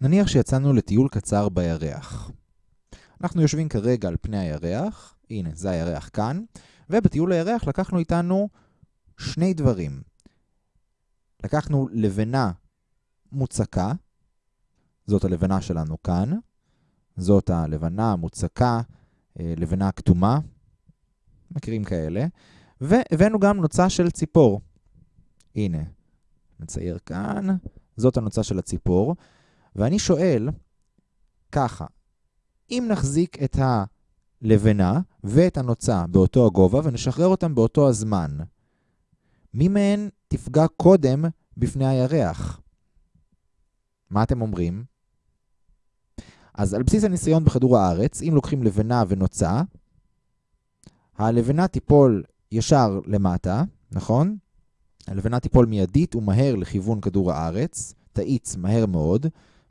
נניח שיצאנו לטיול קצר בירח. אנחנו יושבים כרגע על פני הירח, הנה, זה הירח כאן, ובטיול הירח לקחנו איתנו שני דברים. לקחנו לבנה מוצקה, זאת הלבנה שלנו כאן, זאת הלבנה המוצקה, אה, לבנה כתומה, מכירים כאלה, והבאנו גם נוצה של ציפור. הנה, נצייר כאן, זאת הנוצה של הציפור, ואני שואל ככה, אם נחזיק את הלבנה ואת הנוצה באותו הגובה ונשחרר אותם באותו הזמן, מי מהן תפגע קודם בפני הירח? מה אתם אומרים? אז על בסיס הניסיון בכדור הארץ, אם לוקחים לבנה ונוצה, הלבנה תיפול ישר למטה, נכון? הלבנה תיפול מיידית ומהר לכיוון כדור הארץ, תאיץ מהר מאוד,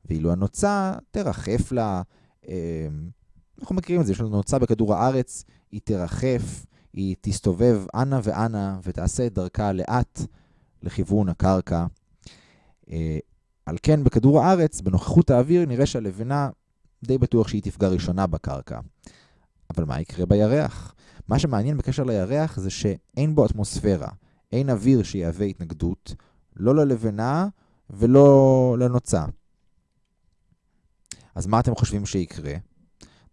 ואילו הנוצה תרחף לה, אה, אנחנו מכירים את זה, יש לנו נוצה בכדור הארץ, היא תרחף, היא תסתובב אנה ואנה ותעשה את דרכה לאט לכיוון הקרקע. אה, על כן בכדור הארץ, בנוכחות האוויר, נראה שהלבנה די בטוח שהיא תפגע ראשונה בקרקע. אבל מה יקרה בירח? מה שמעניין בקשר לירח זה שאין בו אטמוספירה, אין אוויר שיהווה התנגדות, לא ללבנה ולא לנוצה. אז מה אתם חושבים שיקרה?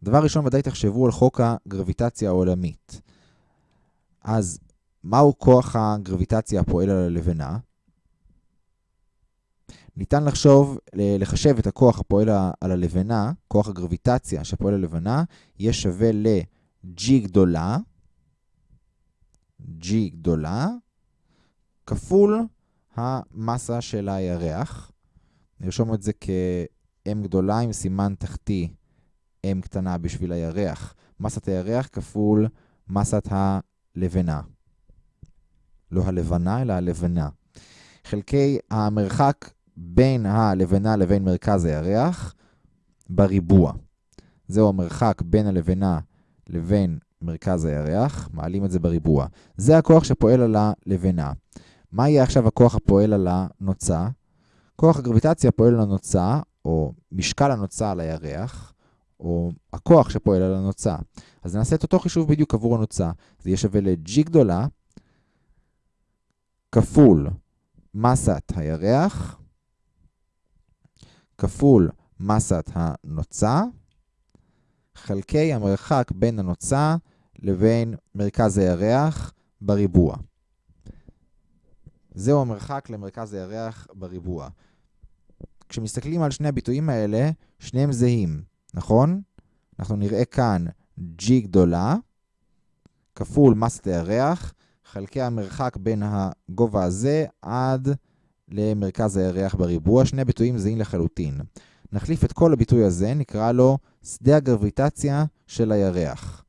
דבר ראשון, ודאי תחשבו על חוק הגרביטציה העולמית. אז מהו כוח הגרביטציה הפועל על הלבנה? ניתן לחשוב, לחשב את הכוח הפועל על הלבנה, כוח הגרביטציה שפועל על הלבנה, יהיה שווה ל-G גדולה, G גדולה, כפול המסה של הירח. נרשום את זה כ-M גדולה עם סימן תחתי M קטנה בשביל הירח. מסת הירח כפול מסת הלבנה. לא הלבנה, אלא הלבנה. חלקי המרחק בין הלבנה לבין מרכז הירח בריבוע. זהו המרחק בין הלבנה לבין מרכז הירח, מעלים את זה בריבוע. זה הכוח שפועל על הלבנה. מה יהיה עכשיו הכוח הפועל על הנוצה? כוח הגרביטציה פועל על הנוצה, או משקל הנוצה על הירח, או הכוח שפועל על הנוצה. אז נעשה את אותו חישוב בדיוק עבור הנוצה. זה יהיה שווה ל-G גדולה, כפול מסת הירח, כפול מסת הנוצה, חלקי המרחק בין הנוצה לבין מרכז הירח בריבוע. זהו המרחק למרכז הירח בריבוע. כשמסתכלים על שני הביטויים האלה, שניהם זהים, נכון? אנחנו נראה כאן G גדולה, כפול מסת הירח, חלקי המרחק בין הגובה הזה עד למרכז הירח בריבוע. שני ביטויים זהים לחלוטין. נחליף את כל הביטוי הזה, נקרא לו שדה הגרביטציה של הירח.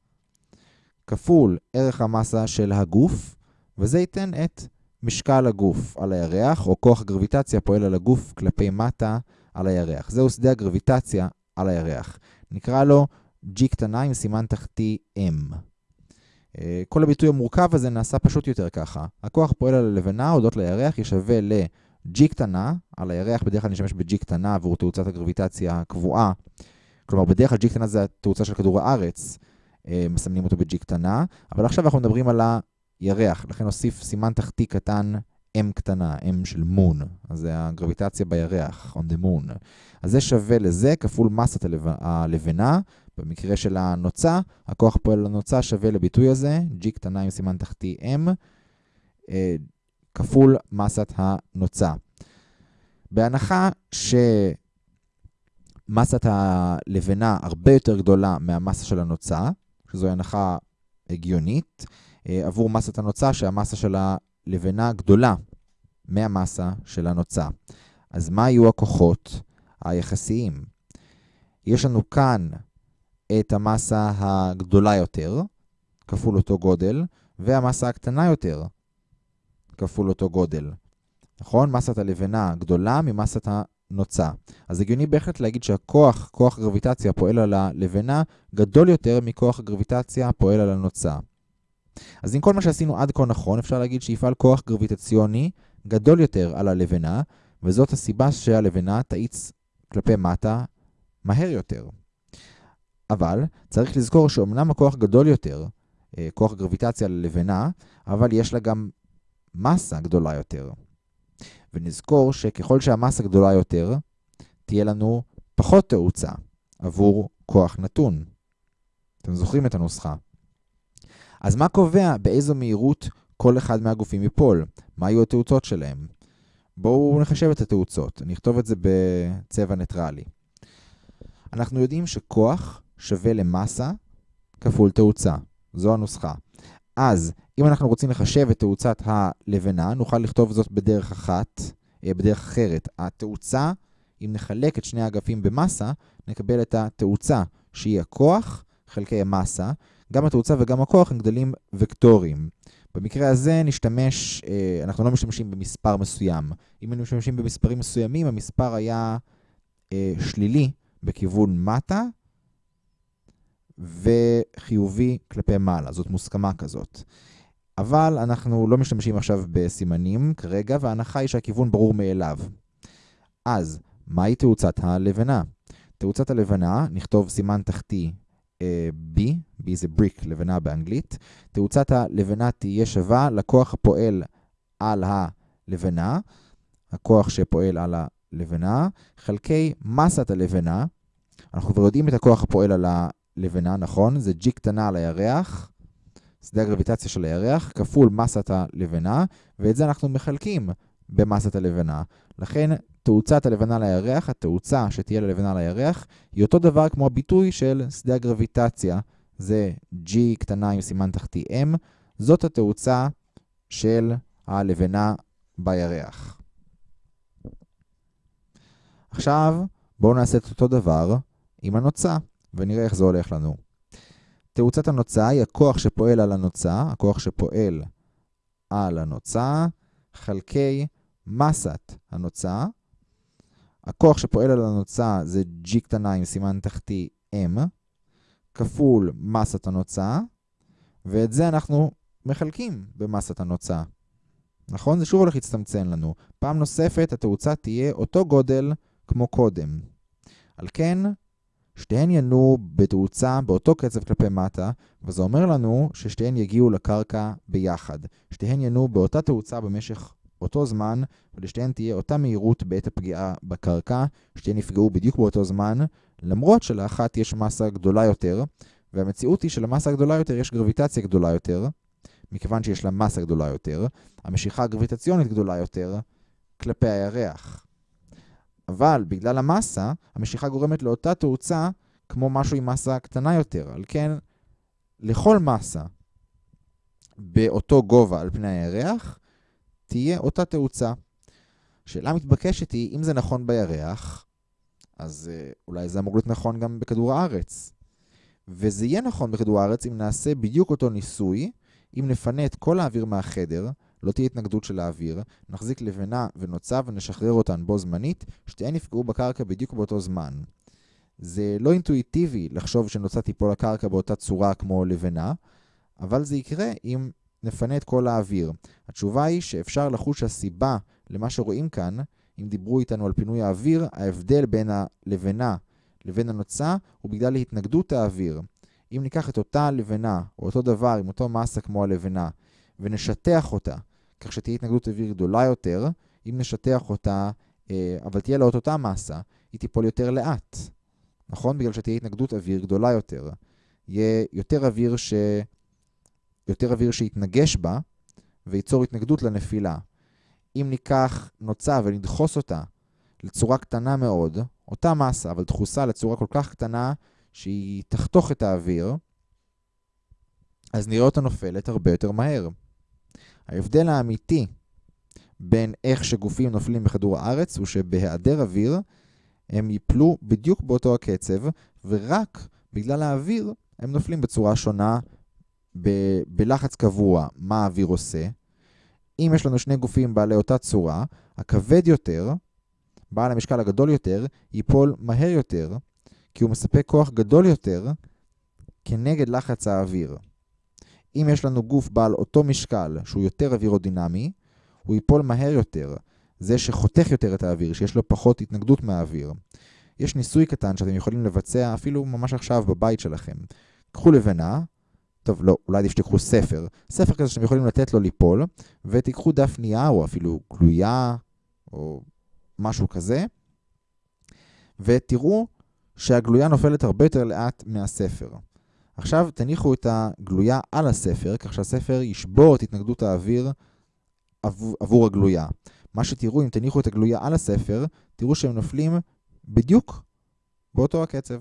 כפול ערך המסה של הגוף, וזה ייתן את משקל הגוף על הירח, או כוח הגרביטציה פועל על הגוף כלפי מטה על הירח. זהו שדה הגרביטציה על הירח. נקרא לו G קטנה עם סימן תחתי M. אה, כל הביטוי המורכב הזה נעשה פשוט יותר ככה. הכוח פועל על הלבנה הודות לירח ישווה ל-G קטנה, על הירח בדרך כלל נשתמש ב-G קטנה עבור תאוצת הגרביטציה הקבועה. כלומר, בדרך כלל G קטנה זה התאוצה של כדור הארץ, אה, מסמנים אותו ב-G קטנה, אבל עכשיו אנחנו מדברים על הירח, לכן נוסיף סימן תחתי קטן M קטנה, M של מון, אז זה הגרביטציה בירח, on the moon. אז זה שווה לזה כפול מסת הלבנה, במקרה של הנוצה, הכוח פועל לנוצה שווה לביטוי הזה, G קטנה עם סימן תחתי M, אה, כפול מסת הנוצה. בהנחה שמסת הלבנה הרבה יותר גדולה מהמסה של הנוצה, שזו הנחה הגיונית, עבור מסת הנוצה שהמסה של הלבנה גדולה מהמסה של הנוצה. אז מה יהיו הכוחות היחסיים? יש לנו כאן את המסה הגדולה יותר, כפול אותו גודל, והמסה הקטנה יותר, כפול אותו גודל. נכון? מסת הלבנה גדולה ממסת הנוצה. אז הגיוני בהחלט להגיד שהכוח, כוח גרביטציה פועל על הלבנה, גדול יותר מכוח הגרביטציה פועל על הנוצה. אז עם כל מה שעשינו עד כה נכון, אפשר להגיד שיפעל כוח גרביטציוני גדול יותר על הלבנה, וזאת הסיבה שהלבנה תאיץ כלפי מטה מהר יותר. אבל צריך לזכור שאומנם הכוח גדול יותר, אה, כוח גרביטציה ללבנה, אבל יש לה גם מסה גדולה יותר. ונזכור שככל שהמסה גדולה יותר, תהיה לנו פחות תאוצה עבור כוח נתון. אתם זוכרים את הנוסחה. אז מה קובע באיזו מהירות כל אחד מהגופים ייפול? מה יהיו התאוצות שלהם? בואו נחשב את התאוצות. אני אכתוב את זה בצבע ניטרלי. אנחנו יודעים שכוח שווה למסה כפול תאוצה. זו הנוסחה. אז אם אנחנו רוצים לחשב את תאוצת הלבנה, נוכל לכתוב זאת בדרך אחת, אה, בדרך אחרת. התאוצה, אם נחלק את שני האגפים במסה, נקבל את התאוצה שהיא הכוח חלקי המסה. גם התאוצה וגם הכוח הם גדלים וקטוריים. במקרה הזה נשתמש, אה, אנחנו לא משתמשים במספר מסוים. אם היינו משתמשים במספרים מסוימים, המספר היה אה, שלילי בכיוון מטה, וחיובי כלפי מעלה. זאת מוסכמה כזאת. אבל אנחנו לא משתמשים עכשיו בסימנים כרגע, וההנחה היא שהכיוון ברור מאליו. אז, מהי תאוצת הלבנה? תאוצת הלבנה, נכתוב סימן תחתי B, B זה בריק, לבנה באנגלית. תאוצת הלבנה תהיה שווה לכוח הפועל על הלבנה, הכוח שפועל על הלבנה, חלקי מסת הלבנה. אנחנו כבר יודעים את הכוח הפועל על הלבנה, נכון? זה G קטנה על הירח, שדה הגרביטציה של הירח, כפול מסת הלבנה, ואת זה אנחנו מחלקים במסת הלבנה. לכן תאוצת הלבנה לירח, התאוצה שתהיה ללבנה לירח, היא אותו דבר כמו הביטוי של שדה הגרביטציה. זה G קטנה עם סימן תחתי M, זאת התאוצה של הלבנה בירח. עכשיו, בואו נעשה את אותו דבר עם הנוצה, ונראה איך זה הולך לנו. תאוצת הנוצה היא הכוח שפועל על הנוצה, הכוח שפועל על הנוצה, חלקי מסת הנוצה. הכוח שפועל על הנוצה זה G קטנה עם סימן תחתי M, כפול מסת הנוצה, ואת זה אנחנו מחלקים במסת הנוצה. נכון? זה שוב הולך להצטמצם לנו. פעם נוספת התאוצה תהיה אותו גודל כמו קודם. על כן, שתיהן ינועו בתאוצה באותו קצב כלפי מטה, וזה אומר לנו ששתיהן יגיעו לקרקע ביחד. שתיהן ינועו באותה תאוצה במשך אותו זמן, ולשתיהן תהיה אותה מהירות בעת הפגיעה בקרקע, שתיהן יפגעו בדיוק באותו זמן, למרות שלאחת יש מסה גדולה יותר, והמציאות היא שלמסה הגדולה יותר יש גרביטציה גדולה יותר, מכיוון שיש לה מסה גדולה יותר, המשיכה הגרביטציונית גדולה יותר כלפי הירח. אבל בגלל המסה, המשיכה גורמת לאותה תאוצה כמו משהו עם מסה קטנה יותר. על כן, לכל מסה באותו גובה על פני הירח, תהיה אותה תאוצה. שאלה מתבקשת היא, אם זה נכון בירח, אז אה, אולי זה אמור להיות נכון גם בכדור הארץ. וזה יהיה נכון בכדור הארץ אם נעשה בדיוק אותו ניסוי, אם נפנה את כל האוויר מהחדר, לא תהיה התנגדות של האוויר, נחזיק לבנה ונוצה ונשחרר אותן בו זמנית, שתיהן יפגעו בקרקע בדיוק באותו זמן. זה לא אינטואיטיבי לחשוב שנוצה תיפול לקרקע באותה צורה כמו לבנה, אבל זה יקרה אם נפנה את כל האוויר. התשובה היא שאפשר לחוש הסיבה למה שרואים כאן, אם דיברו איתנו על פינוי האוויר, ההבדל בין הלבנה לבין הנוצה הוא בגלל התנגדות האוויר. אם ניקח את אותה לבנה, או אותו דבר עם אותו מסה כמו הלבנה, ונשטח אותה, כך שתהיה התנגדות אוויר גדולה יותר, אם נשטח אותה, אה, אבל תהיה לה אותה מסה, היא תיפול יותר לאט. נכון? בגלל שתהיה התנגדות אוויר גדולה יותר. יהיה יותר אוויר, ש... יותר אוויר שיתנגש בה, וייצור התנגדות לנפילה. אם ניקח נוצה ונדחוס אותה לצורה קטנה מאוד, אותה מסה, אבל דחוסה לצורה כל כך קטנה שהיא תחתוך את האוויר, אז נראה אותה נופלת הרבה יותר מהר. ההבדל האמיתי בין איך שגופים נופלים בכדור הארץ הוא שבהיעדר אוויר הם ייפלו בדיוק באותו הקצב, ורק בגלל האוויר הם נופלים בצורה שונה ב- בלחץ קבוע. מה האוויר עושה? אם יש לנו שני גופים בעלי אותה צורה, הכבד יותר, בעל המשקל הגדול יותר, ייפול מהר יותר, כי הוא מספק כוח גדול יותר כנגד לחץ האוויר. אם יש לנו גוף בעל אותו משקל, שהוא יותר אווירודינמי, הוא ייפול מהר יותר. זה שחותך יותר את האוויר, שיש לו פחות התנגדות מהאוויר. יש ניסוי קטן שאתם יכולים לבצע אפילו ממש עכשיו בבית שלכם. קחו לבנה, טוב, לא, אולי עדיף שתיקחו ספר. ספר כזה שאתם יכולים לתת לו ליפול, ותיקחו דף נייר או אפילו גלויה או משהו כזה, ותראו שהגלויה נופלת הרבה יותר לאט מהספר. עכשיו תניחו את הגלויה על הספר, כך שהספר ישבור את התנגדות האוויר עבור, עבור הגלויה. מה שתראו, אם תניחו את הגלויה על הספר, תראו שהם נופלים בדיוק באותו הקצב.